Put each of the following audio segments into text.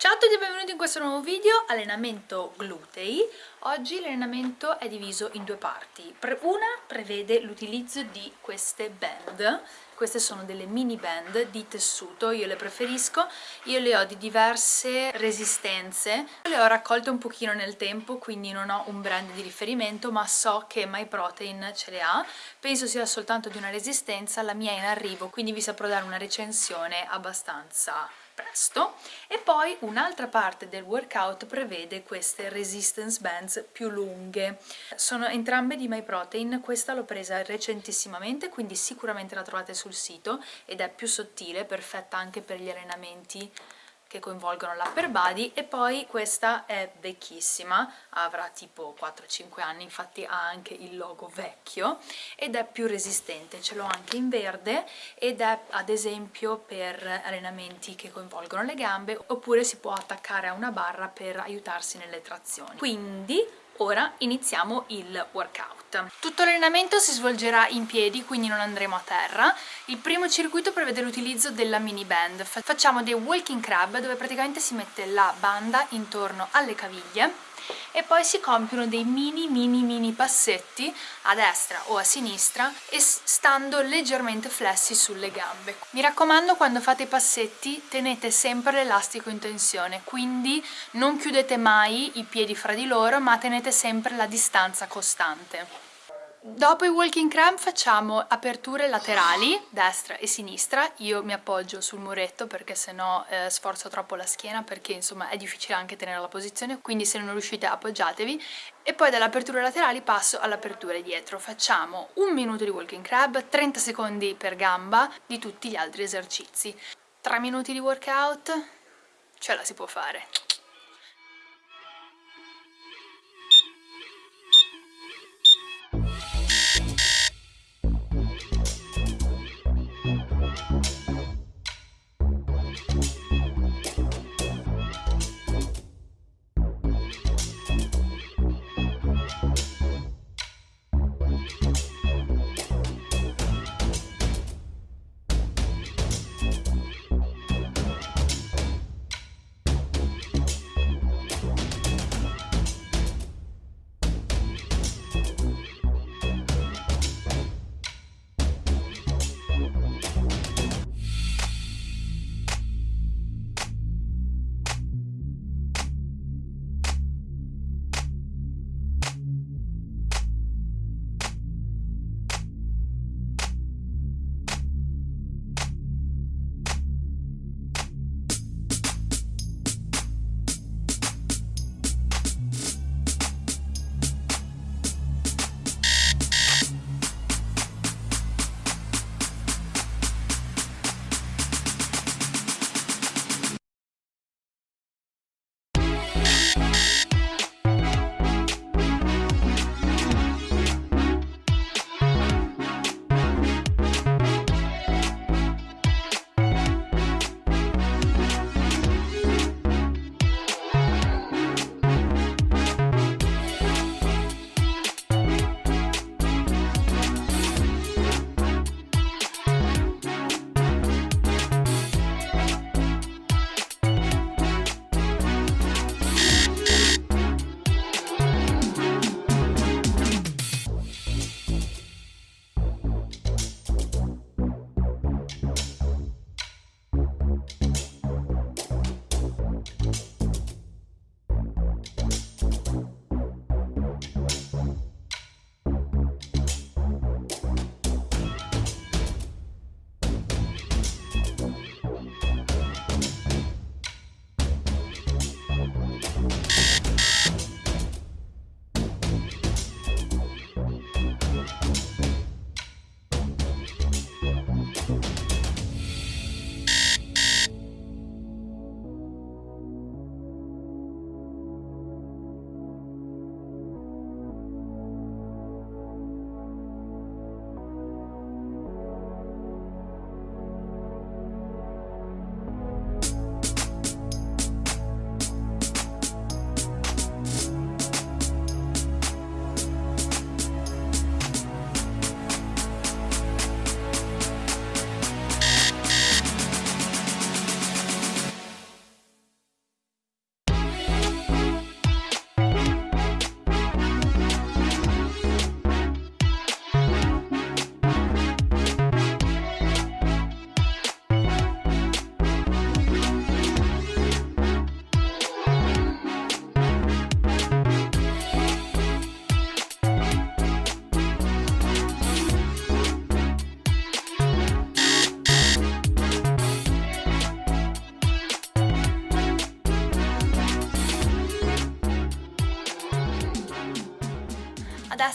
Ciao a tutti e benvenuti in questo nuovo video, allenamento glutei. Oggi l'allenamento è diviso in due parti. Una prevede l'utilizzo di queste band, queste sono delle mini band di tessuto, io le preferisco, io le ho di diverse resistenze, le ho raccolte un pochino nel tempo, quindi non ho un brand di riferimento, ma so che MyProtein ce le ha, penso sia soltanto di una resistenza, la mia è in arrivo, quindi vi saprò dare una recensione abbastanza presto. E poi un'altra parte del workout prevede queste resistance bands più lunghe. Sono entrambe di MyProtein questa l'ho presa recentissimamente quindi sicuramente la trovate sul sito ed è più sottile, perfetta anche per gli allenamenti che coinvolgono l'upper body e poi questa è vecchissima, avrà tipo 4-5 anni, infatti ha anche il logo vecchio ed è più resistente, ce l'ho anche in verde ed è ad esempio per allenamenti che coinvolgono le gambe oppure si può attaccare a una barra per aiutarsi nelle trazioni. Quindi ora iniziamo il workout. Tutto l'allenamento si svolgerà in piedi, quindi non andremo a terra. Il primo circuito prevede l'utilizzo della mini band. Facciamo dei walking crab dove praticamente si mette la banda intorno alle caviglie e poi si compiono dei mini mini mini passetti a destra o a sinistra e stando leggermente flessi sulle gambe. Mi raccomando quando fate i passetti tenete sempre l'elastico in tensione, quindi non chiudete mai i piedi fra di loro ma tenete sempre la distanza costante. Dopo i walking crab facciamo aperture laterali, destra e sinistra, io mi appoggio sul muretto perché sennò eh, sforzo troppo la schiena perché insomma è difficile anche tenere la posizione, quindi se non riuscite appoggiatevi e poi dalle aperture laterali passo all'apertura dietro, facciamo un minuto di walking crab, 30 secondi per gamba di tutti gli altri esercizi. 3 minuti di workout, ce la si può fare.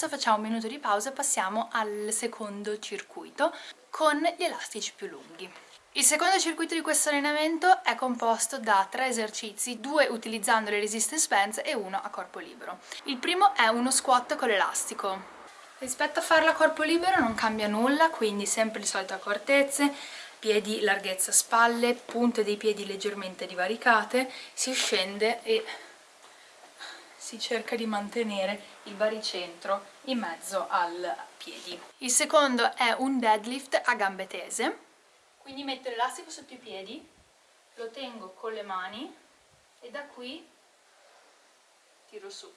Adesso facciamo un minuto di pausa e passiamo al secondo circuito con gli elastici più lunghi. Il secondo circuito di questo allenamento è composto da tre esercizi, due utilizzando le resistance bands e uno a corpo libero. Il primo è uno squat con l'elastico. Rispetto a farlo a corpo libero non cambia nulla, quindi sempre le solite accortezze, piedi larghezza spalle, punte dei piedi leggermente divaricate, si scende e si cerca di mantenere il baricentro in mezzo al piedi. Il secondo è un deadlift a gambe tese, quindi metto l'elastico sotto i piedi, lo tengo con le mani e da qui tiro su.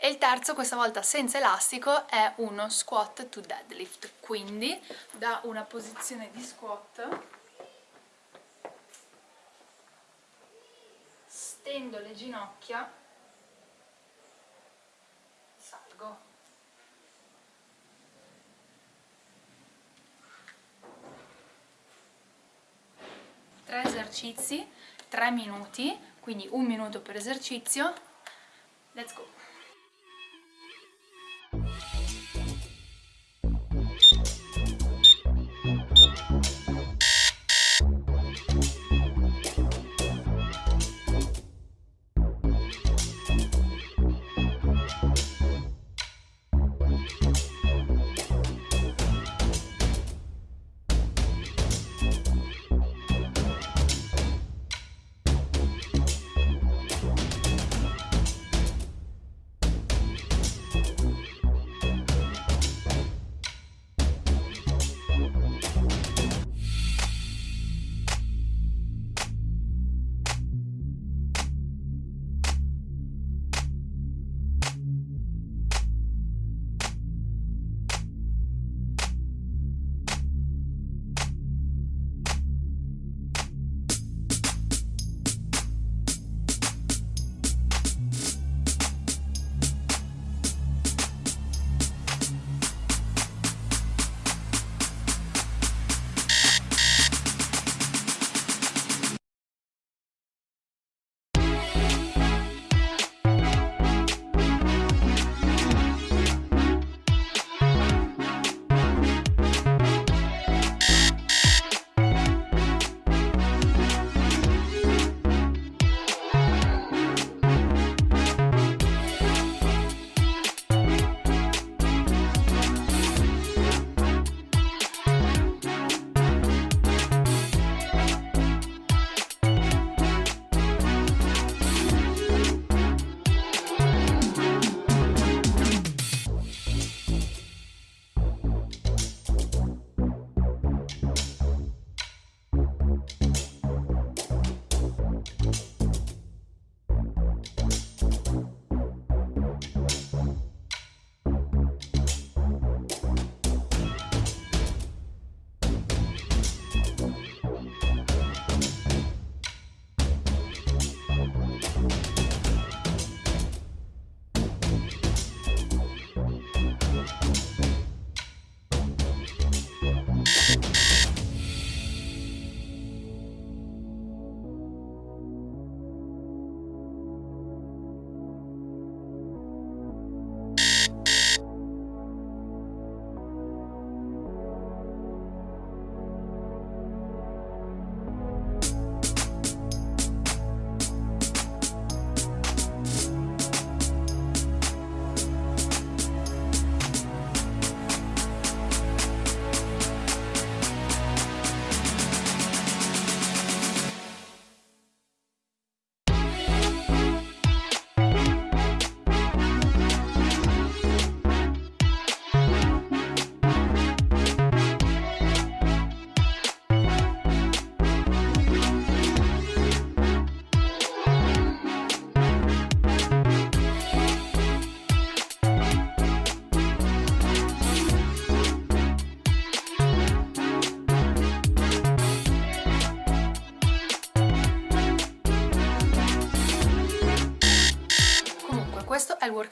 E il terzo, questa volta senza elastico, è uno squat to deadlift. Quindi da una posizione di squat stendo le ginocchia, salgo. Tre esercizi, tre minuti, quindi un minuto per esercizio. Let's go!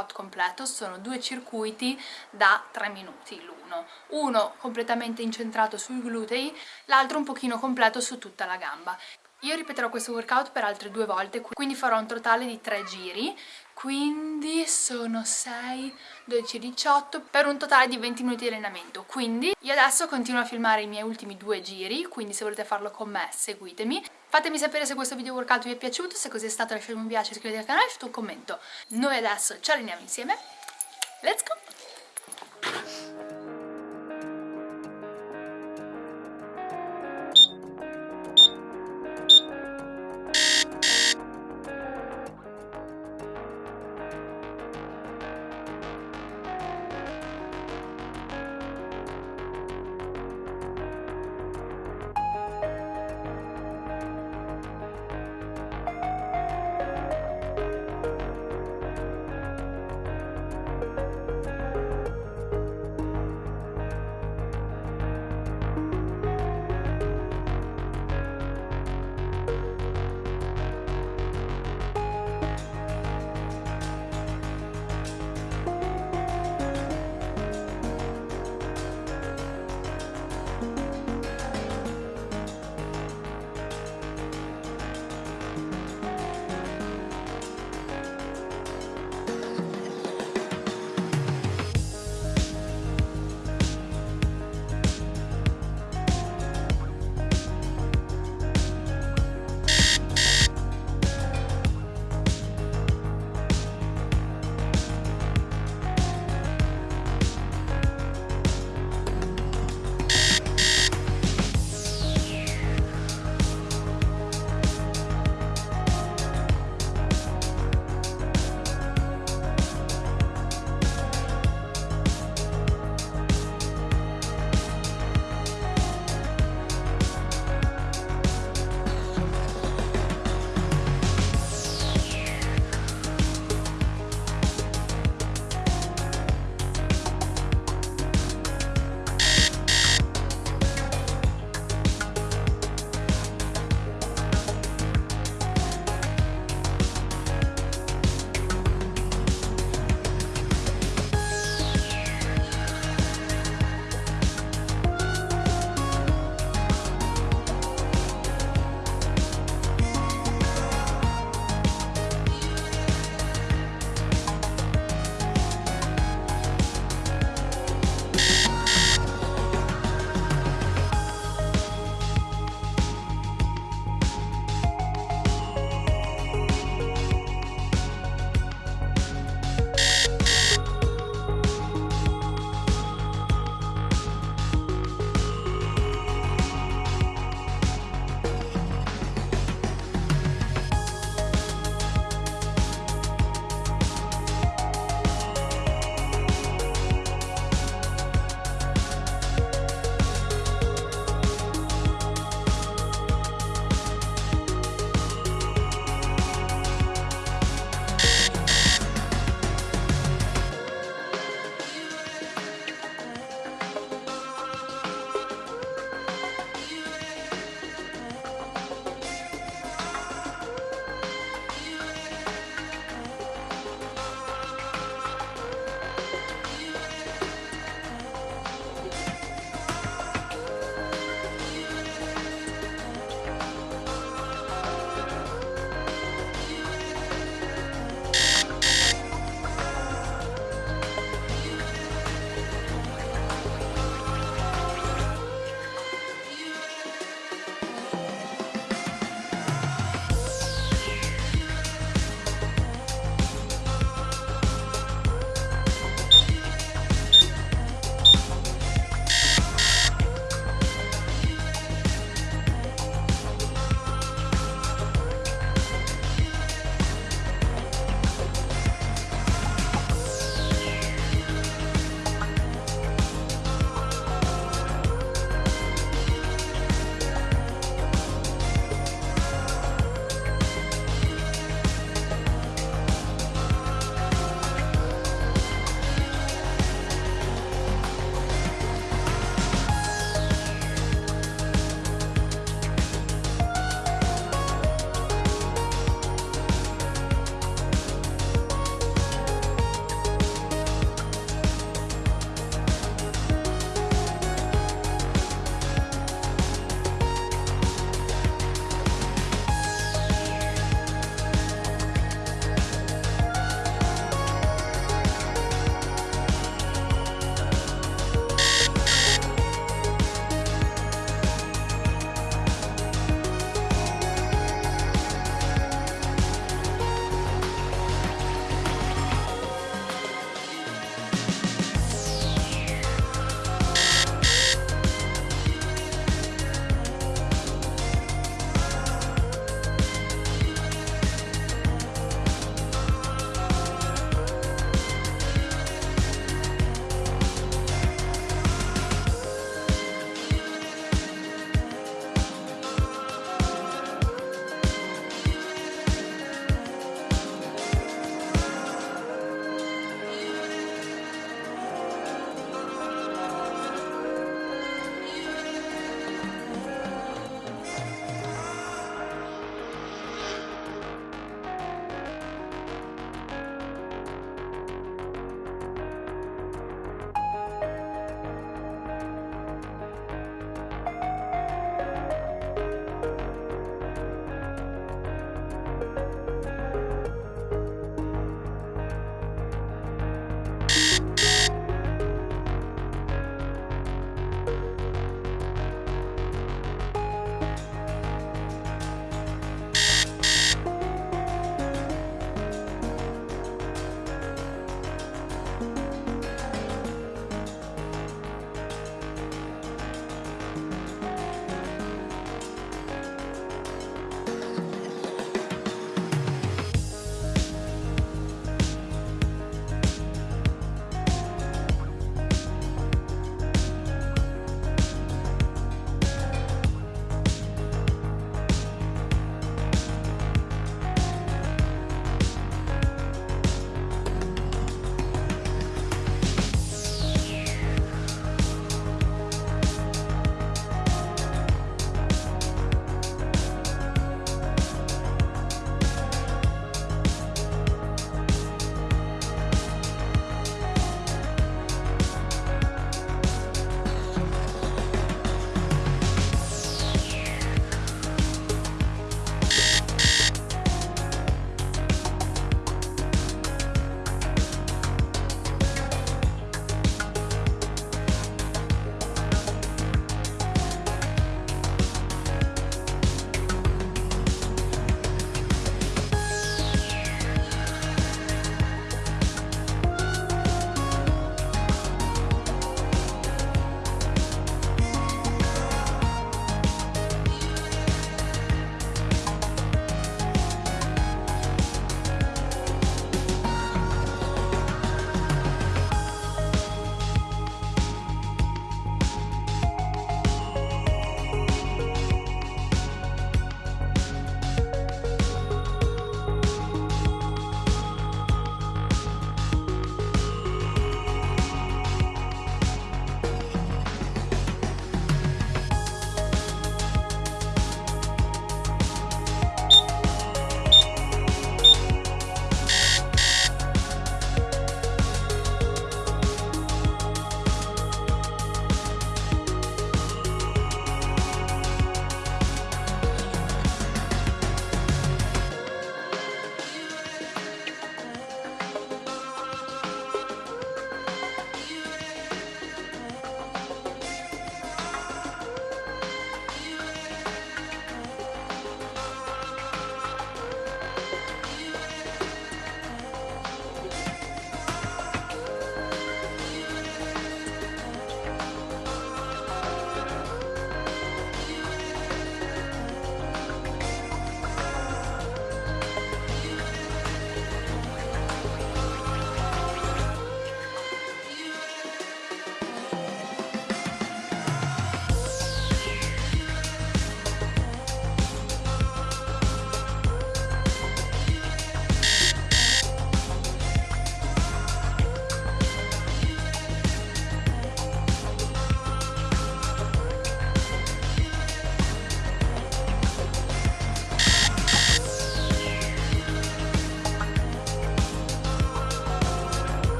Workout completo, sono due circuiti da 3 minuti l'uno, uno completamente incentrato sui glutei, l'altro un pochino completo su tutta la gamba. Io ripeterò questo workout per altre due volte, quindi farò un totale di 3 giri, quindi sono 6, 12, 18 per un totale di 20 minuti di allenamento. Quindi io adesso continuo a filmare i miei ultimi due giri quindi se volete farlo con me seguitemi fatemi sapere se questo video workout vi è piaciuto se così è stato lasciate un mi piace, iscrivetevi al canale e un commento noi adesso ci alleniamo insieme let's go!